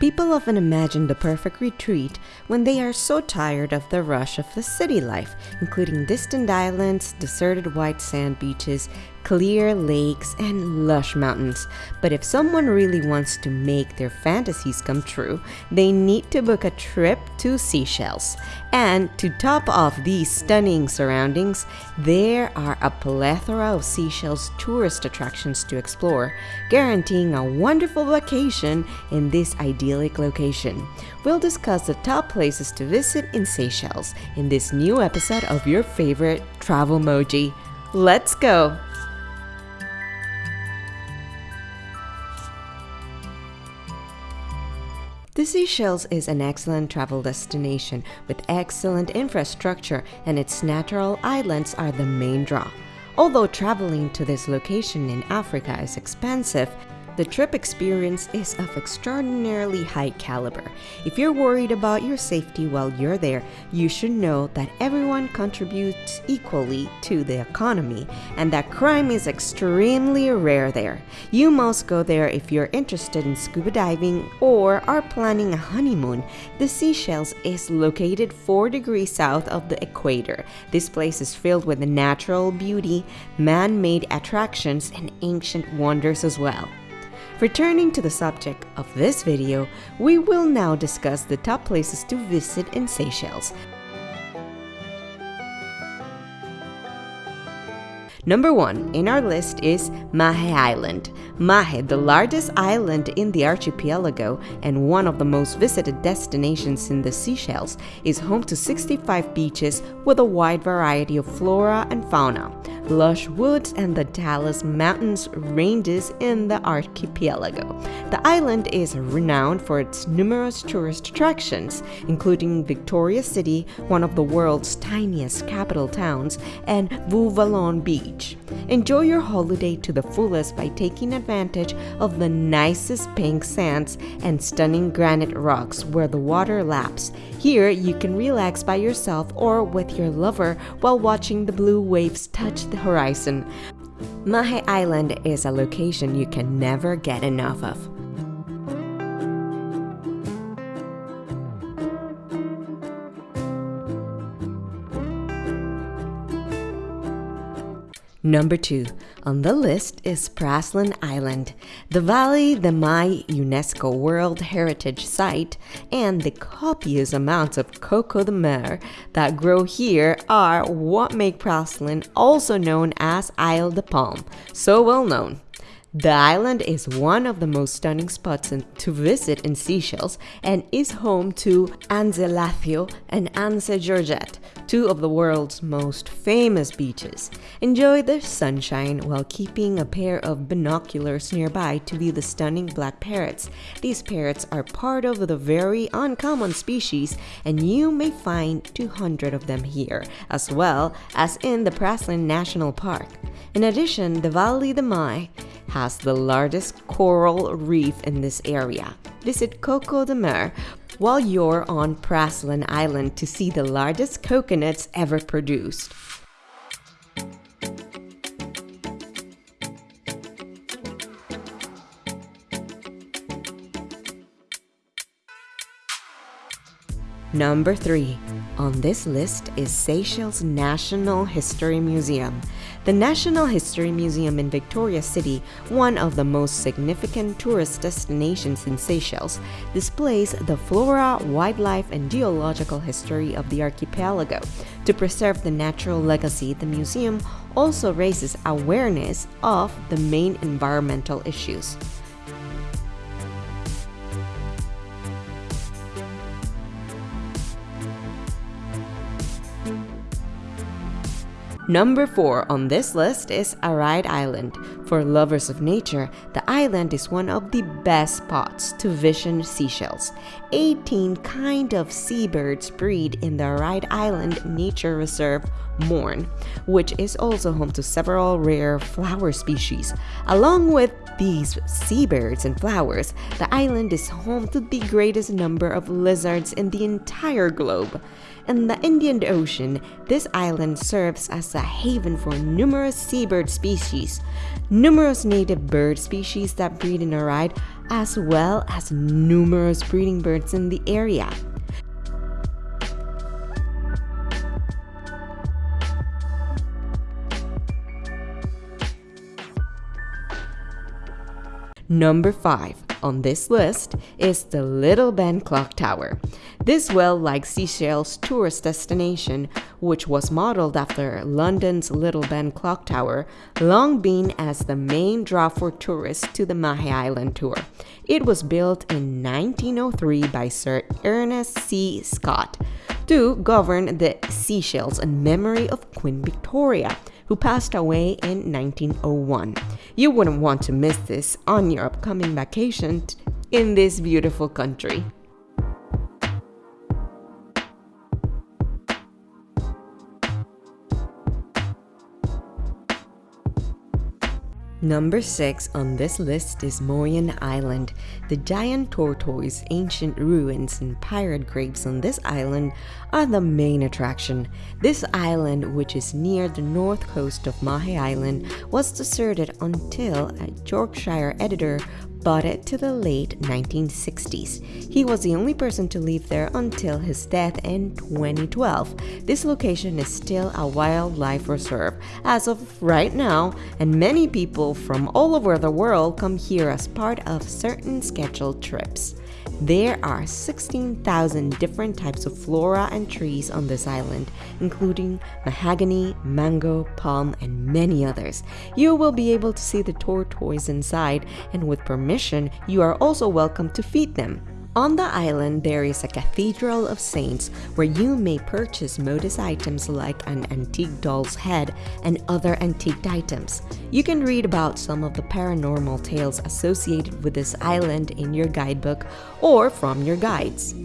People often imagine the perfect retreat when they are so tired of the rush of the city life, including distant islands, deserted white sand beaches, clear lakes, and lush mountains. But if someone really wants to make their fantasies come true, they need to book a trip to Seychelles. And to top off these stunning surroundings, there are a plethora of Seychelles tourist attractions to explore, guaranteeing a wonderful vacation in this idyllic location. We'll discuss the top places to visit in Seychelles in this new episode of your favorite travel moji. Let's go! Seychelles is an excellent travel destination with excellent infrastructure and its natural islands are the main draw. Although traveling to this location in Africa is expensive, the trip experience is of extraordinarily high caliber. If you're worried about your safety while you're there, you should know that everyone contributes equally to the economy and that crime is extremely rare there. You must go there if you're interested in scuba diving or are planning a honeymoon. The Seychelles is located 4 degrees south of the equator. This place is filled with natural beauty, man-made attractions, and ancient wonders as well. Returning to the subject of this video, we will now discuss the top places to visit in Seychelles. Number 1 in our list is Mahé Island. Mahé, the largest island in the archipelago and one of the most visited destinations in the Seychelles, is home to 65 beaches with a wide variety of flora and fauna lush woods, and the Talas Mountains ranges in the archipelago. The island is renowned for its numerous tourist attractions, including Victoria City, one of the world's tiniest capital towns, and Beau Vallon Beach. Enjoy your holiday to the fullest by taking advantage of the nicest pink sands and stunning granite rocks where the water laps. Here, you can relax by yourself or with your lover while watching the blue waves touch the horizon. Mahé Island is a location you can never get enough of. Number 2 on the list is Praslin Island, the valley, the Mai UNESCO World Heritage Site, and the copious amounts of coco de mer that grow here are what make Praslin also known as Isle de Palme, so well known. The island is one of the most stunning spots to visit in Seychelles and is home to Anse Lathio and Anse Georgette, two of the world's most famous beaches. Enjoy the sunshine while keeping a pair of binoculars nearby to view the stunning black parrots. These parrots are part of the very uncommon species and you may find 200 of them here, as well as in the Praslin National Park. In addition, the Vallée de Mai has the largest coral reef in this area. Visit Coco de Mer while you're on Praslin Island to see the largest coconuts ever produced. Number 3 on this list is Seychelles National History Museum. The National History Museum in Victoria City, one of the most significant tourist destinations in Seychelles, displays the flora, wildlife, and geological history of the archipelago. To preserve the natural legacy, the museum also raises awareness of the main environmental issues. Number 4 on this list is Aride Island. For lovers of nature, the island is one of the best spots to vision seashells. 18 kind of seabirds breed in the Aride Island Nature Reserve Morne, which is also home to several rare flower species. Along with these seabirds and flowers, the island is home to the greatest number of lizards in the entire globe. In the Indian Ocean, this island serves as a haven for numerous seabird species. Numerous native bird species that breed in Aride as well as numerous breeding birds in the area. Number 5 on this list is the Little Ben Clock Tower. This well-liked Seychelles tourist destination, which was modeled after London's Little Ben Clock Tower, long been as the main draw for tourists to the Mahé Island tour. It was built in 1903 by Sir Ernest C. Scott to govern the Seychelles in memory of Queen Victoria who passed away in 1901. You wouldn't want to miss this on your upcoming vacation in this beautiful country. Number 6 on this list is Moyen Island. The giant tortoise, ancient ruins, and pirate graves on this island are the main attraction. This island, which is near the north coast of Mahé Island, was deserted until a Yorkshire editor bought it to the late 1960s. He was the only person to live there until his death in 2012. This location is still a wildlife reserve as of right now, and many people from all over the world come here as part of certain scheduled trips. There are 16,000 different types of flora and trees on this island, including mahogany, mango, palm, and many others. You will be able to see the tortoise inside, and with permission, you are also welcome to feed them. On the island, there is a Cathedral of Saints where you may purchase modest items like an antique doll's head and other antique items. You can read about some of the paranormal tales associated with this island in your guidebook or from your guides.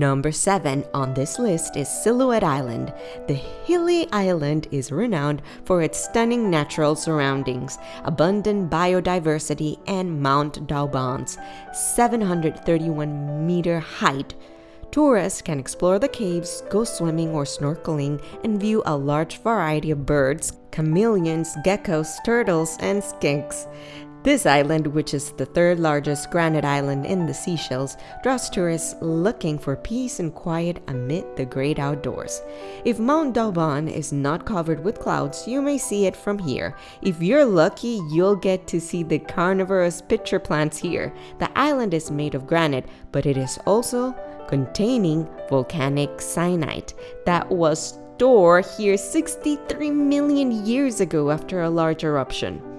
Number 7 on this list is Silhouette Island. The hilly island is renowned for its stunning natural surroundings, abundant biodiversity, and Mount Dauban's 731 meter height. Tourists can explore the caves, go swimming or snorkeling, and view a large variety of birds, chameleons, geckos, turtles, and skinks. This island, which is the third largest granite island in the Seychelles, draws tourists looking for peace and quiet amid the great outdoors. If Mount Dauban is not covered with clouds, you may see it from here. If you're lucky, you'll get to see the carnivorous pitcher plants here. The island is made of granite, but it is also containing volcanic syenite that was stored here 63 million years ago after a large eruption.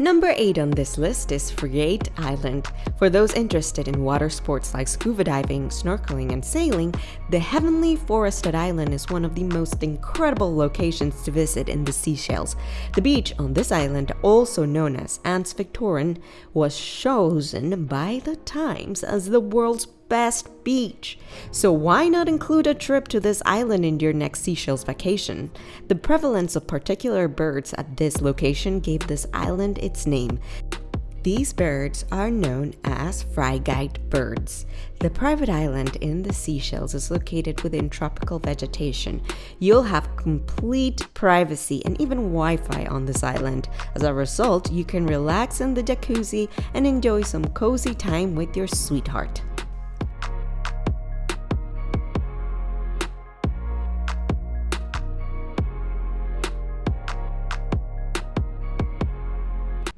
Number 8 on this list is Frigate Island. For those interested in water sports like scuba diving, snorkeling, and sailing, the heavenly forested island is one of the most incredible locations to visit in the Seychelles. The beach on this island, also known as Anse Victorin, was chosen by the Times as the world's best beach. So why not include a trip to this island in your next Seychelles vacation? The prevalence of particular birds at this location gave this island its name. These birds are known as frigate birds. The private island in the Seychelles is located within tropical vegetation. You'll have complete privacy and even Wi-Fi on this island. As a result, you can relax in the jacuzzi and enjoy some cozy time with your sweetheart.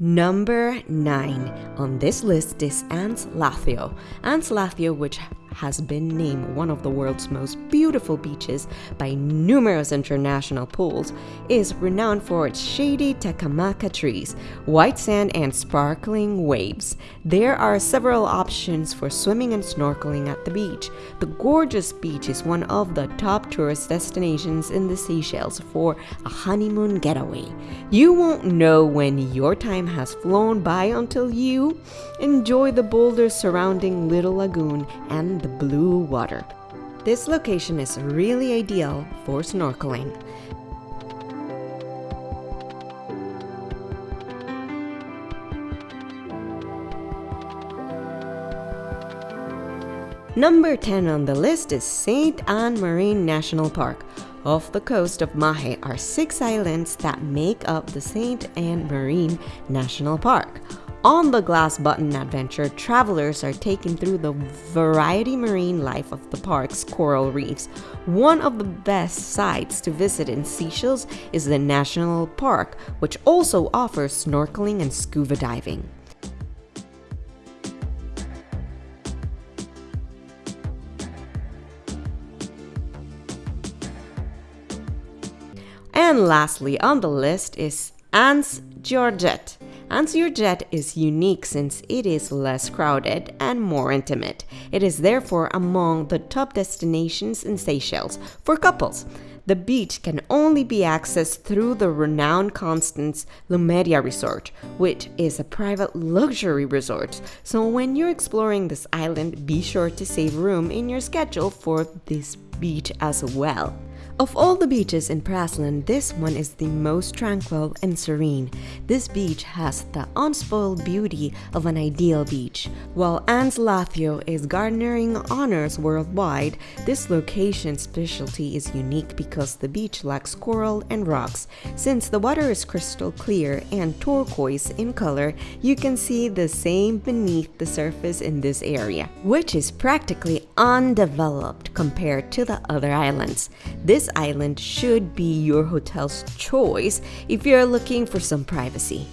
Number 9 on this list is Anse Lathio. Anse Lathio, which has been named one of the world's most beautiful beaches by numerous international pools, is renowned for its shady Takamaka trees, white sand, and sparkling waves. There are several options for swimming and snorkeling at the beach. The gorgeous beach is one of the top tourist destinations in the Seychelles for a honeymoon getaway. You won't know when your time has flown by until you enjoy the boulders surrounding Little Lagoon and the blue water. This location is really ideal for snorkeling. Number 10 on the list is St. Anne Marine National Park. Off the coast of Mahe are six islands that make up the St. Anne Marine National Park. On the Glass Button adventure, travelers are taken through the variety marine life of the park's coral reefs. One of the best sites to visit in Seychelles is the National Park, which also offers snorkeling and scuba diving. And lastly on the list is Anse Georgette. Anse Georgette is unique since it is less crowded and more intimate. It is therefore among the top destinations in Seychelles for couples. The beach can only be accessed through the renowned Constance Lémuria Resort, which is a private luxury resort. So when you're exploring this island, be sure to save room in your schedule for this beach as well. Of all the beaches in Praslin, this one is the most tranquil and serene. This beach has the unspoiled beauty of an ideal beach. While Anse Lathio is garnering honors worldwide, this location's specialty is unique because the beach lacks coral and rocks. Since the water is crystal clear and turquoise in color, you can see the same beneath the surface in this area, which is practically undeveloped compared to the other islands. This island should be your hotel's choice if you're looking for some privacy.